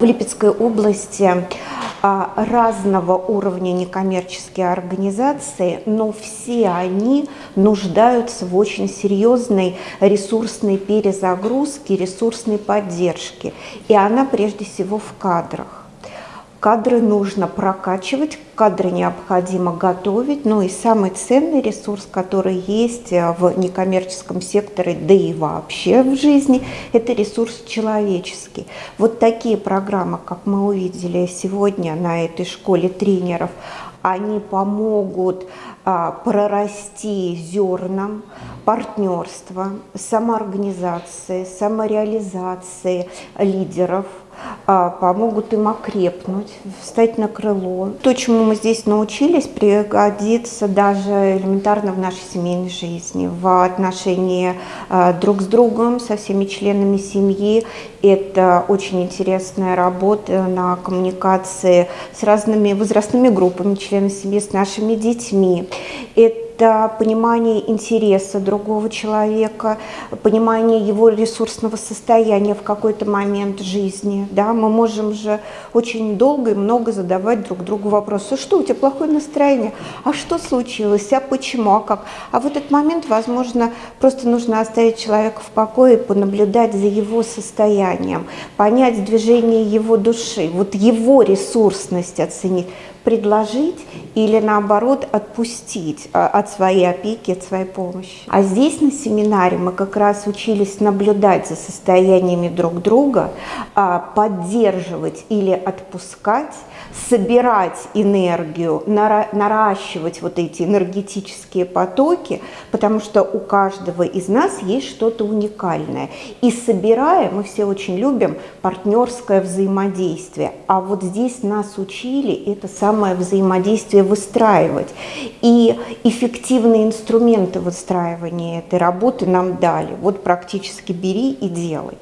В Липецкой области а, разного уровня некоммерческие организации, но все они нуждаются в очень серьезной ресурсной перезагрузке, ресурсной поддержке. И она прежде всего в кадрах. Кадры нужно прокачивать, кадры необходимо готовить. Ну и самый ценный ресурс, который есть э, в некоммерческом секторе, да и вообще в жизни, это ресурс человеческий. Вот такие программы, как мы увидели сегодня на этой школе тренеров, они помогут а, прорасти зернам партнерства, самоорганизации, самореализации лидеров – а, помогут им окрепнуть, встать на крыло. То, чему мы здесь научились, пригодится даже элементарно в нашей семейной жизни, в отношении а, друг с другом, со всеми членами семьи. Это очень интересная работа на коммуникации с разными возрастными группами членов семьи, с нашими детьми. Это это понимание интереса другого человека, понимание его ресурсного состояния в какой-то момент жизни. Да? Мы можем же очень долго и много задавать друг другу вопросы. Что, у тебя плохое настроение? А что случилось? А почему? А как? А в этот момент, возможно, просто нужно оставить человека в покое и понаблюдать за его состоянием, понять движение его души, вот его ресурсность оценить предложить или наоборот отпустить а, своей опеки, от своей помощи. А здесь на семинаре мы как раз учились наблюдать за состояниями друг друга, а, поддерживать или отпускать, собирать энергию, наращивать вот эти энергетические потоки, потому что у каждого из нас есть что-то уникальное. И собирая, мы все очень любим партнерское взаимодействие, а вот здесь нас учили это самое взаимодействие выстраивать. И эффективные инструменты выстраивания этой работы нам дали. Вот практически бери и делай.